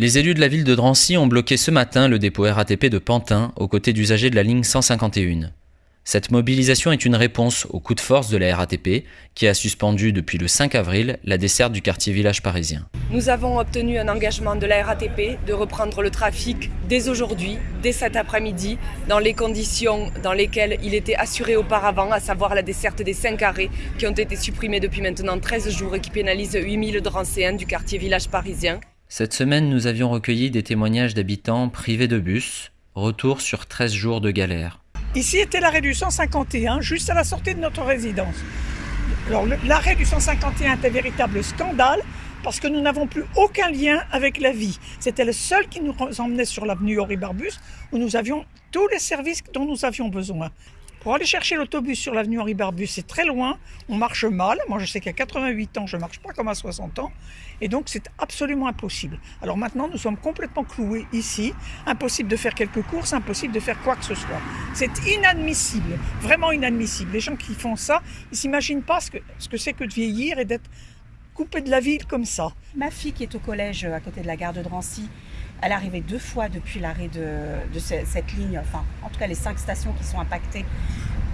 Les élus de la ville de Drancy ont bloqué ce matin le dépôt RATP de Pantin aux côtés d'usagers de la ligne 151. Cette mobilisation est une réponse au coup de force de la RATP qui a suspendu depuis le 5 avril la desserte du quartier village parisien. Nous avons obtenu un engagement de la RATP de reprendre le trafic dès aujourd'hui, dès cet après-midi, dans les conditions dans lesquelles il était assuré auparavant, à savoir la desserte des 5 arrêts qui ont été supprimés depuis maintenant 13 jours et qui pénalisent 8000 Drancéens du quartier village parisien. Cette semaine, nous avions recueilli des témoignages d'habitants privés de bus, retour sur 13 jours de galère. Ici était l'arrêt du 151, juste à la sortie de notre résidence. L'arrêt du 151 est un véritable scandale parce que nous n'avons plus aucun lien avec la vie. C'était le seul qui nous emmenait sur l'avenue Henri Barbus où nous avions tous les services dont nous avions besoin. Pour aller chercher l'autobus sur l'avenue Henri Barbus, c'est très loin, on marche mal. Moi, je sais qu'à 88 ans, je ne marche pas comme à 60 ans. Et donc, c'est absolument impossible. Alors maintenant, nous sommes complètement cloués ici. Impossible de faire quelques courses, impossible de faire quoi que ce soit. C'est inadmissible, vraiment inadmissible. Les gens qui font ça, ils ne s'imaginent pas ce que c'est ce que, que de vieillir et d'être coupé de la ville comme ça. Ma fille qui est au collège à côté de la gare de Drancy, elle est arrivée deux fois depuis l'arrêt de, cette ligne, enfin en tout cas les cinq stations qui sont impactées,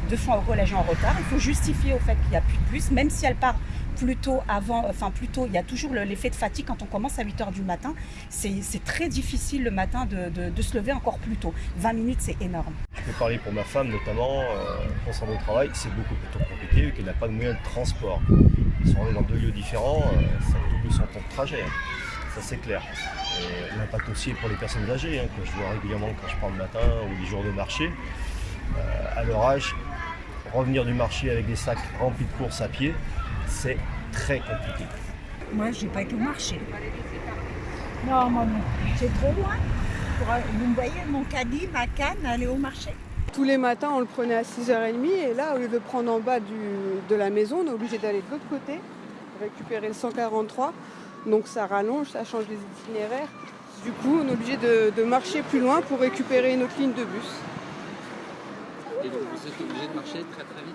deux fois au collège en retard. Il faut justifier au fait qu'il n'y a plus de bus, même si elle part plus tôt avant, enfin plus tôt, il y a toujours l'effet de fatigue quand on commence à 8 h du matin. C'est très difficile le matin de, se lever encore plus tôt. 20 minutes, c'est énorme. Je peux parler pour ma femme notamment, euh, concernant au travail, c'est beaucoup plus compliqué vu qu'elle n'a pas de moyen de transport. Ils sont dans deux lieux différents, ça double son temps de trajet. Ça c'est clair. L'impact aussi pour les personnes âgées, hein, que je vois régulièrement quand je prends le matin ou les jours de marché. Euh, à leur âge, revenir du marché avec des sacs remplis de courses à pied, c'est très compliqué. Moi, je n'ai pas été au marché. Non, non. C'est trop loin. Vous me voyez, mon caddie, ma canne, aller au marché. Tous les matins, on le prenait à 6h30 et là, au lieu de le prendre en bas de la maison, on est obligé d'aller de l'autre côté, récupérer le 143 donc ça rallonge, ça change les itinéraires. Du coup, on est obligé de, marcher plus loin pour récupérer une autre ligne de bus. Et donc vous êtes obligé de marcher très très vite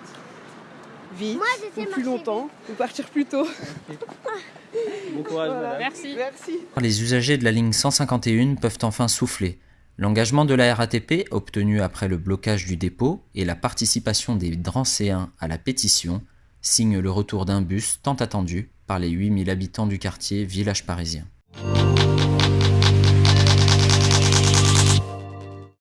Vite, Moi, ou plus longtemps, ou partir plus tôt. bon courage madame. Merci. Merci. Les usagers de la ligne 151 peuvent enfin souffler. L'engagement de la RATP, obtenu après le blocage du dépôt, et la participation des Drancéens à la pétition, signent le retour d'un bus tant attendu par les 8000 habitants du quartier village parisien.